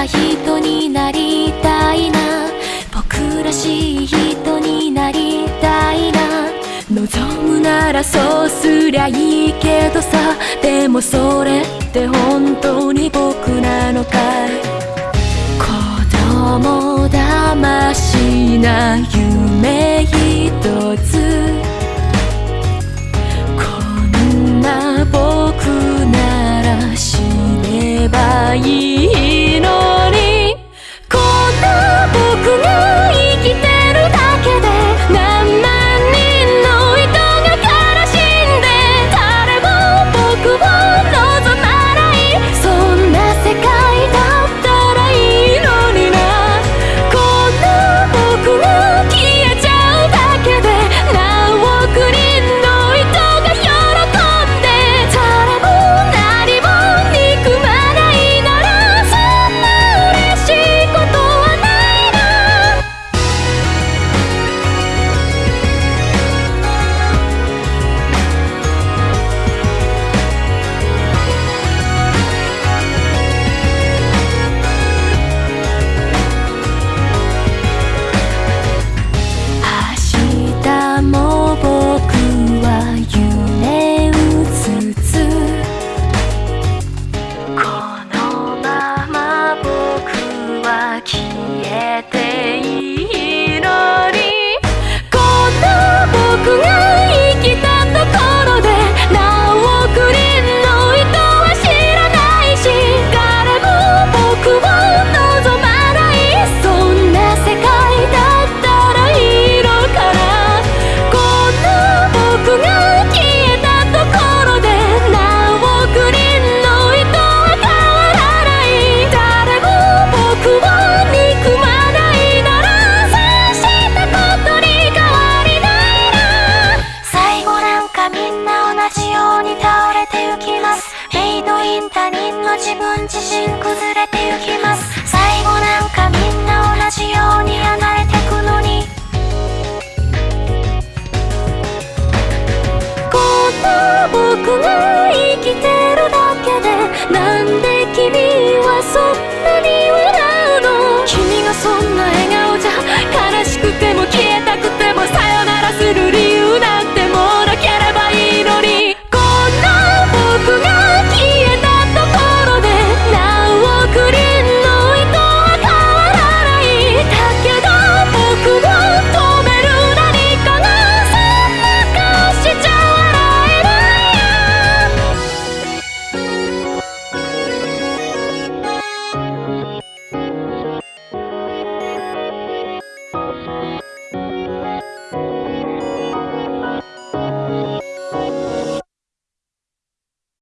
な人になりたいな。僕らしい人になりたいな。望むならそうすりゃいいけどさ。でもそれって本当に僕なのかい。子供だましな夢ひとつ。こんな僕なら死ねばいい。自分自身崩れ